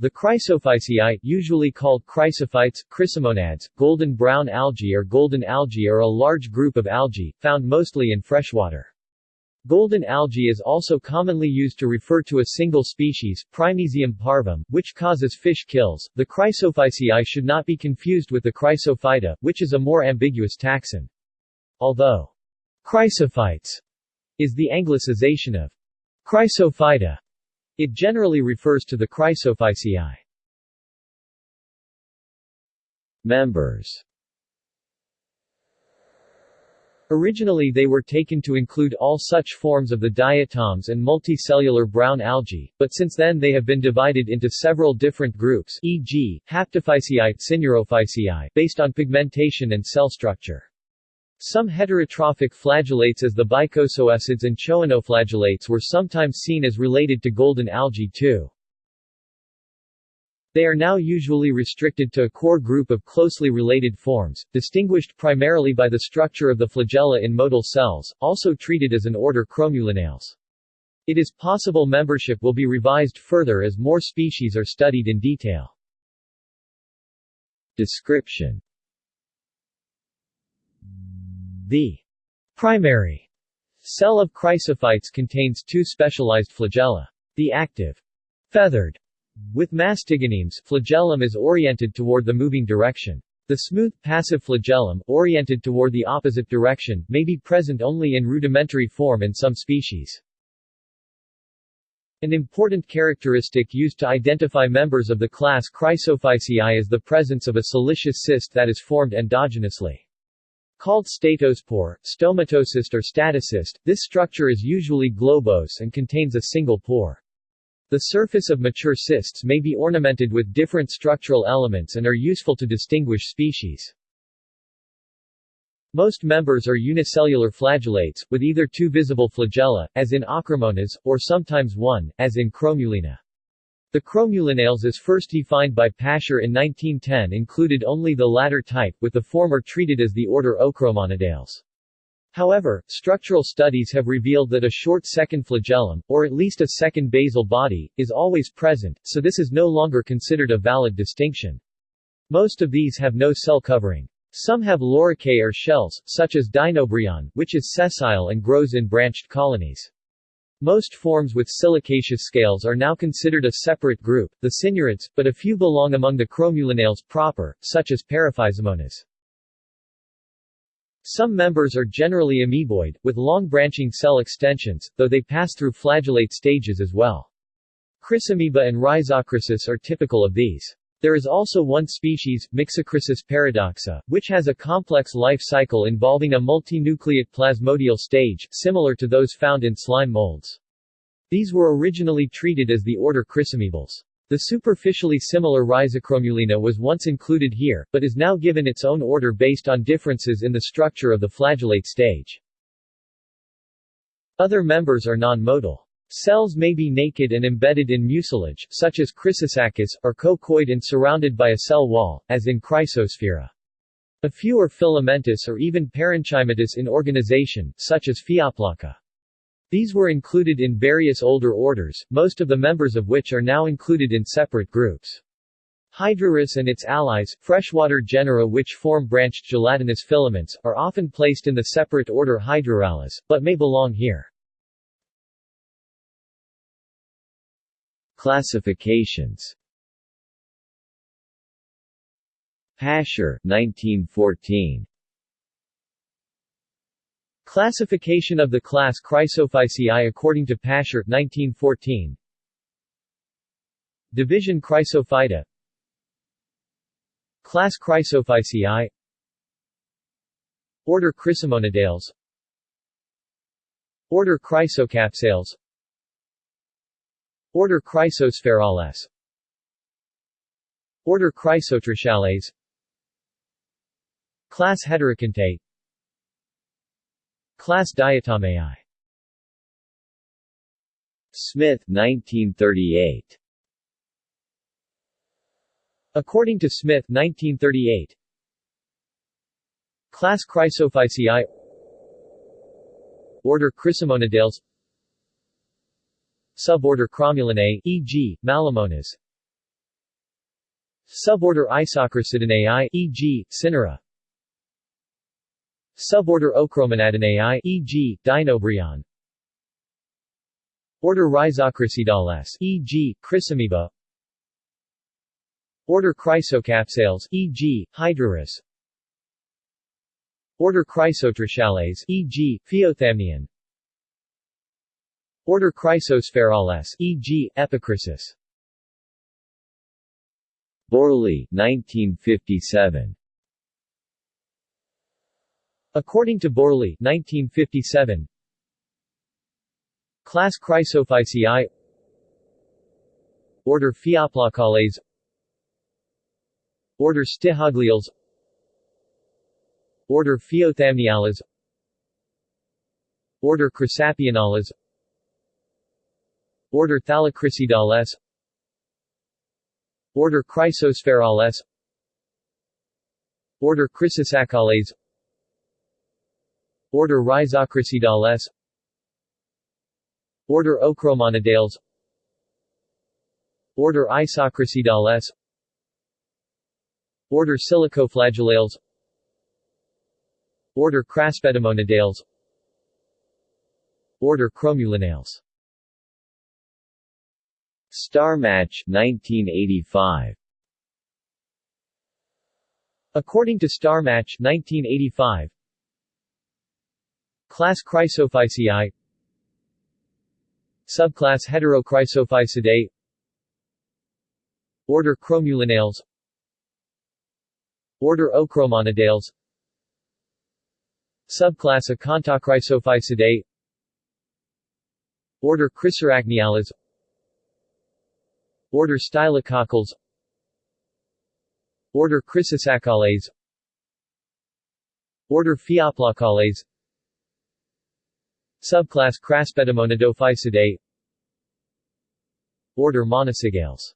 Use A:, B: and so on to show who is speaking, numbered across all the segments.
A: The chrysophyceae, usually called chrysophytes, chrysomonads, golden brown algae or golden algae are a large group of algae, found mostly in freshwater. Golden algae is also commonly used to refer to a single species, Prymnesium parvum, which causes fish kills. The chrysophyceae should not be confused with the chrysophyta, which is a more ambiguous taxon. Although chrysophytes is the anglicization of chrysophyta, it generally refers to the Chrysophyceae. Members Originally they were taken to include all such forms of the diatoms and multicellular brown algae, but since then they have been divided into several different groups e.g., Haptophyceae, based on pigmentation and cell structure. Some heterotrophic flagellates as the bicosoecids and choanoflagellates were sometimes seen as related to golden algae too. They are now usually restricted to a core group of closely related forms, distinguished primarily by the structure of the flagella in motile cells, also treated as an order Chromulinales. It is possible membership will be revised further as more species are studied in detail. Description the primary cell of chrysophytes contains two specialized flagella. The active, feathered, with mastigonemes, flagellum is oriented toward the moving direction. The smooth, passive flagellum, oriented toward the opposite direction, may be present only in rudimentary form in some species. An important characteristic used to identify members of the class Chrysophyceae is the presence of a siliceous cyst that is formed endogenously. Called statospore, stomatocyst or statocyst, this structure is usually globose and contains a single pore. The surface of mature cysts may be ornamented with different structural elements and are useful to distinguish species. Most members are unicellular flagellates, with either two visible flagella, as in Ochromonas, or sometimes one, as in Chromulina. The chromulinales as first defined by Pascher in 1910 included only the latter type, with the former treated as the order Ochromonadales. However, structural studies have revealed that a short second flagellum, or at least a second basal body, is always present, so this is no longer considered a valid distinction. Most of these have no cell covering. Some have loricae or shells, such as Dinobryon, which is sessile and grows in branched colonies. Most forms with silicaceous scales are now considered a separate group, the synurids, but a few belong among the chromulinales proper, such as Paraphysomonas. Some members are generally amoeboid, with long branching cell extensions, though they pass through flagellate stages as well. Chrysamoeba and Rhizochrysis are typical of these. There is also one species, Myxochrysis paradoxa, which has a complex life cycle involving a multinucleate plasmodial stage, similar to those found in slime molds. These were originally treated as the order Chrysamoebales. The superficially similar Rhizochromulina was once included here, but is now given its own order based on differences in the structure of the flagellate stage. Other members are non-motile. Cells may be naked and embedded in mucilage, such as Chrysosaccus, or coccoid and surrounded by a cell wall, as in Chrysosphaera. A few are filamentous or even parenchymatous in organization, such as Phaeoplaca. These were included in various older orders, most of the members of which are now included in separate groups. Hydrurus and its allies, freshwater genera which form branched gelatinous filaments, are often placed in the separate order Hydrurales, but may belong here. Classifications. Pascher 1914 Classification of the class Chrysophyceae according to Pascher 1914 Division Chrysophyta Class Chrysophyceae. Order Chrysomonidales. Order Chrysocapsales Order Chrysosphaerales Order Chrysotrichales Class Heterokontae Class Diatomae Smith 1938 According to Smith 1938 Class Chrysophyceae. Order Chrysomonidales Suborder Chromulinae, e.g., Mallomonas Suborder Isochrysidinae e.g., Synura Suborder Ochromonadinae e.g., Dinobryon Order Rhizochrysidales e.g., Chrysamoeba Order Chrysocapsales e.g., Hydrurus Order Chrysotrichales e.g., Phaeothamnion Order Chrysosphaerales e.g., Epichrysis
B: Bourrelly 1957
A: According to Bourrelly 1957 Class Chrysophyceae Order Phaeoplocales Order Stichogloeales Order Phaeothamniales Order Chrysapionales Order Thallochrysidales Order Chrysosphaerales Order Chrysosaccales Order Rhizochrysidales Order Ochromonadales Order Isochrysidales Order Silicoflagellales Order Craspedomonadales Order Chromulinales
B: Starmach 1985
A: According to Starmach 1985 Class Chrysophyceae. Subclass Heterochrysophycidae Order Chromulinales Order Ochromonadales Subclass Acanthochrysophycidae Order Chrysarachniales Order Stylococcales Order Chrysosaccales Order Phaeoplocales Subclass Craspedomonadophycidae Order Monocycales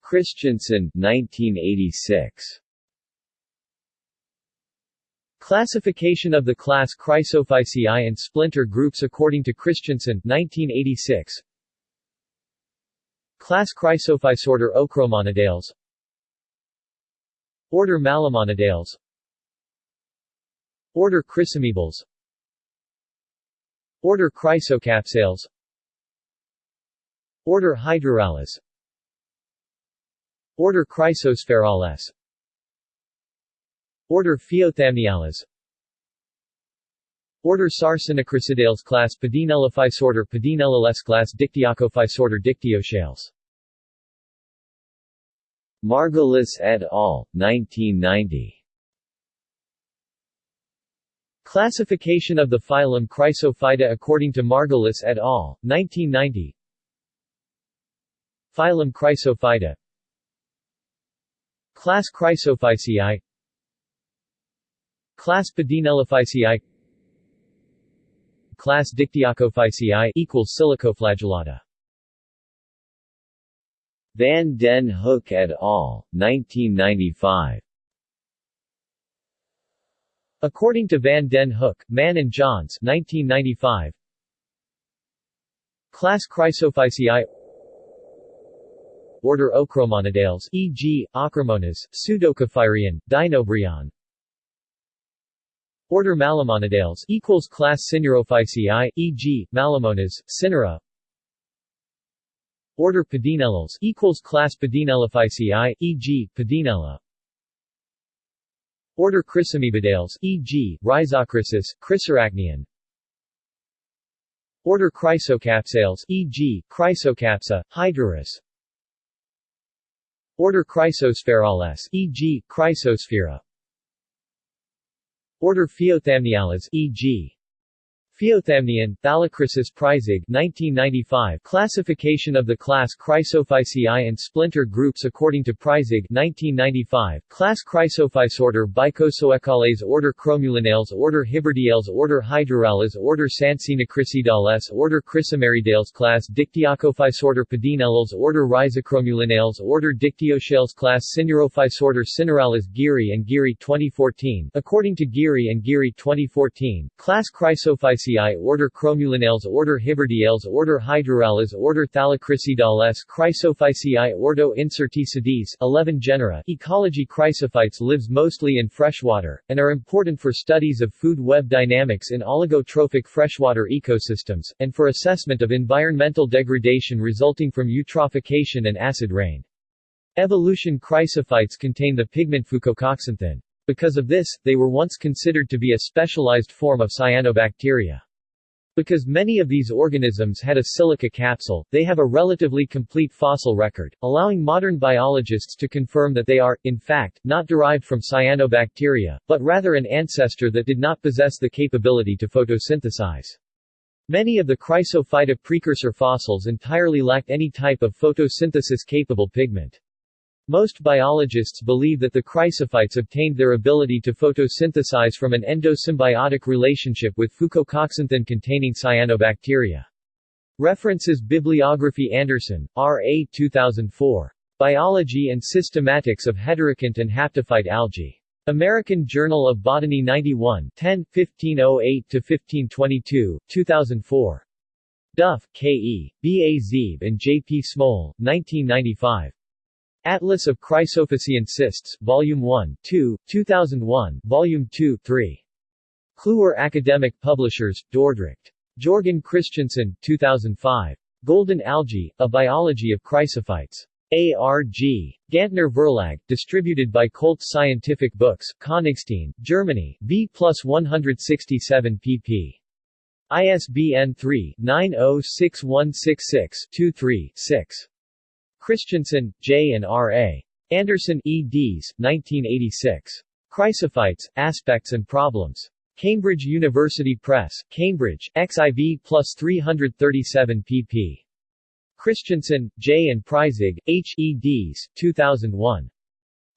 B: Christensen 1986
A: Classification of the class Chrysophyceae and splinter groups according to Christensen 1986 Class Chrysophyce Order Ochromonadales Order Mallomonadales Order Chrysamoebales Order Chrysocapsales. Order Hydrurales Order Chrysosphaerales Order Phaeothamniales Order Sarcinochrysidales class Pedinellophyce order Pedinellales class Dictyocophyce order Dictyochales
B: Margulis et al., 1990
A: Classification of the phylum Chrysophyta according to Margulis et al., 1990 Phylum Chrysophyta Class Chrysophyceae Class Pedinellophyceae Class Dictyochophyceae equals Silicoflagellata
B: Van den Hoek et al., 1995
A: According to Van den Hoek, Mann and Jahns 1995, Class Chrysophyceae Order Ochromonadales e.g., Ochromonas, Pseudokephyrion, Dinobryon Order Mallomonadales equals class Synurophyceae, e.g., Mallomonas, Synura. Order Pedinellales equals class Pedinellophyceae, e.g., Pedinella. Order Chrysamoebidales, e.g., Rhizochrysis, Chrysarachnion. Order Chrysocapsales, e.g., Chrysocapsa, Hydrurus. Order Chrysosphaerales, e.g., Chrysosphaera. Order Phaeothamniales e.g. Phaeothamnion, Thallochrysis Preissig 1995 Classification of the class Chrysophyceae and splinter groups according to Preissig 1995 Class Chrysophyce Order Bicosoecales Order Chromulinales Order Hibberdiales Order Hydrurales Order Sarcinochrysidales Order Chrysomeridales Class Dictyocophyce Order Pedinellales Order Rhizochromulinales Order Dictyochales Class Synurophyce Order Synurales Guiry and Guiry 2014 According to Guiry and Guiry 2014, Class Chrysophyceae Order Chromulinales Order Hibberdiales Order Hydrurales Order Thallochrysidales Chrysophyceae Ordo incertae sedis 11 genera Ecology Chrysophytes lives mostly in freshwater, and are important for studies of food web dynamics in oligotrophic freshwater ecosystems, and for assessment of environmental degradation resulting from eutrophication and acid rain. Evolution chrysophytes contain the pigment fucoxanthin. Because of this, they were once considered to be a specialized form of cyanobacteria. Because many of these organisms had a silica capsule, they have a relatively complete fossil record, allowing modern biologists to confirm that they are, in fact, not derived from cyanobacteria, but rather an ancestor that did not possess the capability to photosynthesize. Many of the Chrysophyta precursor fossils entirely lacked any type of photosynthesis-capable pigment. Most biologists believe that the chrysophytes obtained their ability to photosynthesize from an endosymbiotic relationship with fucoxanthin-containing cyanobacteria. References Bibliography Andersen, R. A. 2004. Biology and Systematics of Heterokont and Haptophyte Algae. American Journal of Botany 91 10, 1508-1522, 2004. Duff, K. E., B. A. Zeeb and J. P. Smol, 1995. Atlas of Chrysophycean Cysts, Volume 1, 2, 2001, Volume 2, 3. Kluwer Academic Publishers, Dordrecht. Jorgen Kristiansen, 2005. Golden Algae, A Biology of Chrysophytes. A.R.G. Gantner Verlag, distributed by Koeltz Scientific Books, Königstein, Germany, B plus 167 pp. ISBN 3-906166-23-6. Christensen, J. and R. A. Andersen, eds. 1986. Chrysophytes, Aspects and Problems. Cambridge University Press, Cambridge, XIV plus 337 pp. Christensen, J. and Preissig, H. eds. 2001.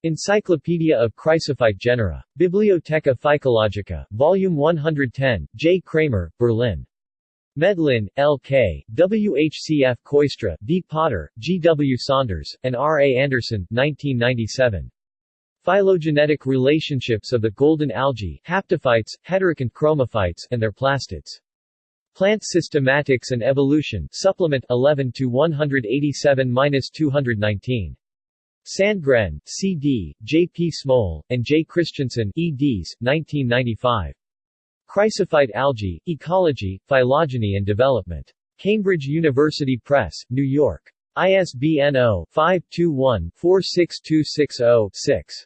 A: Encyclopedia of Chrysophyte Genera. Bibliotheca Phycologica, Volume 110, J. Cramer, Berlin. Medlin, L. K., W. H. C. F. Kooistra, D. Potter, G. W. Saunders, and R. A. Andersen, 1997. Phylogenetic relationships of the golden algae, haptophytes, heterokont chromophytes, and their plastids. Plant Systematics and Evolution, Supplement 11 to 187-219. Sandgren, C. D., J. P. Smol, and J. Christensen, eds. 1995. Chrysophyte algae, ecology, phylogeny and development. Cambridge University Press, New York. ISBN 0-521-46260-6.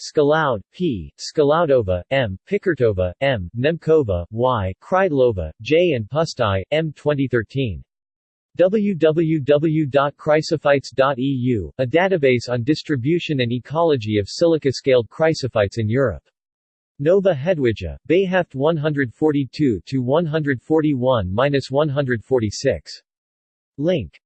A: Skaloud, P., Skaloudova, M., Pikartova, M., Nemcova, Y., Kreidlova, J. and Pusztai, M. 2013. www.chrysophytes.eu, a database on distribution and ecology of silica-scaled chrysophytes in Europe. Nova Hedwigia, Beiheft 142-141-146. Link